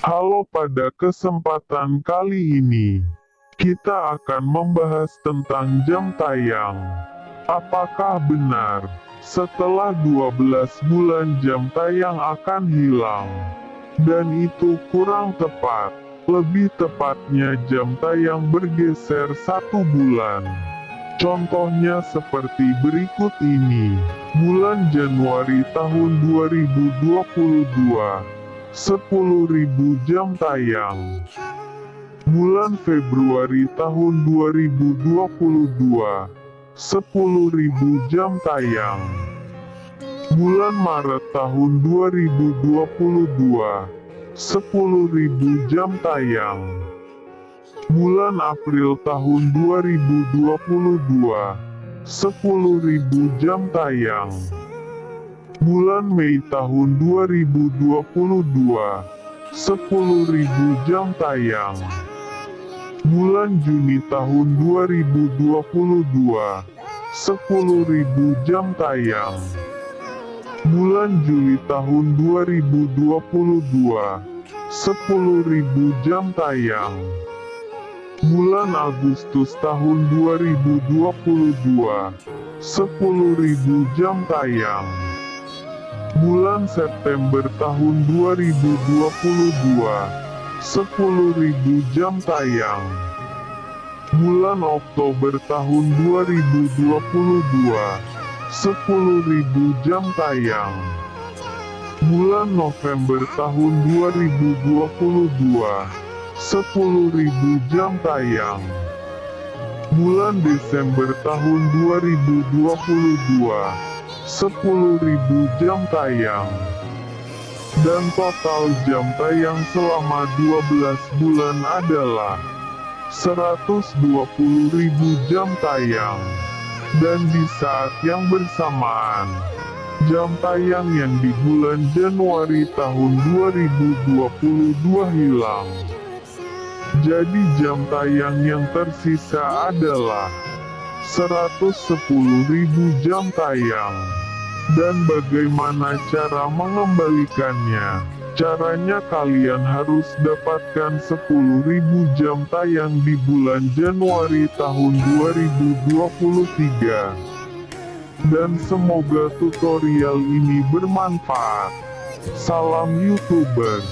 Halo pada kesempatan kali ini, kita akan membahas tentang jam tayang. Apakah benar, setelah 12 bulan jam tayang akan hilang? Dan itu kurang tepat, lebih tepatnya jam tayang bergeser satu bulan. Contohnya seperti berikut ini, bulan Januari tahun 2022. 10.000 jam tayang. Bulan Februari tahun 2022. 10.000 jam tayang. Bulan Maret tahun 2022. 10.000 jam tayang. Bulan April tahun 2022. 10.000 jam tayang bulan Mei tahun 2022, 10.000 jam tayang. Bulan Juni tahun 2022, 10.000 jam tayang. Bulan Juli tahun 2022, 10.000 jam tayang. Bulan Agustus tahun 2022, 10.000 jam tayang bulan September tahun 2022, 10.000 jam tayang. Bulan Oktober tahun 2022, 10.000 jam tayang. Bulan November tahun 2022, 10.000 jam tayang. Bulan Desember tahun 2022, 10.000 jam tayang. Dan total jam tayang selama 12 bulan adalah 120.000 jam tayang. Dan di saat yang bersamaan, jam tayang yang di bulan Januari tahun 2022 hilang. Jadi jam tayang yang tersisa adalah 110.000 jam tayang. Dan bagaimana cara mengembalikannya? Caranya kalian harus dapatkan 10.000 jam tayang di bulan Januari tahun 2023. Dan semoga tutorial ini bermanfaat. Salam YouTuber.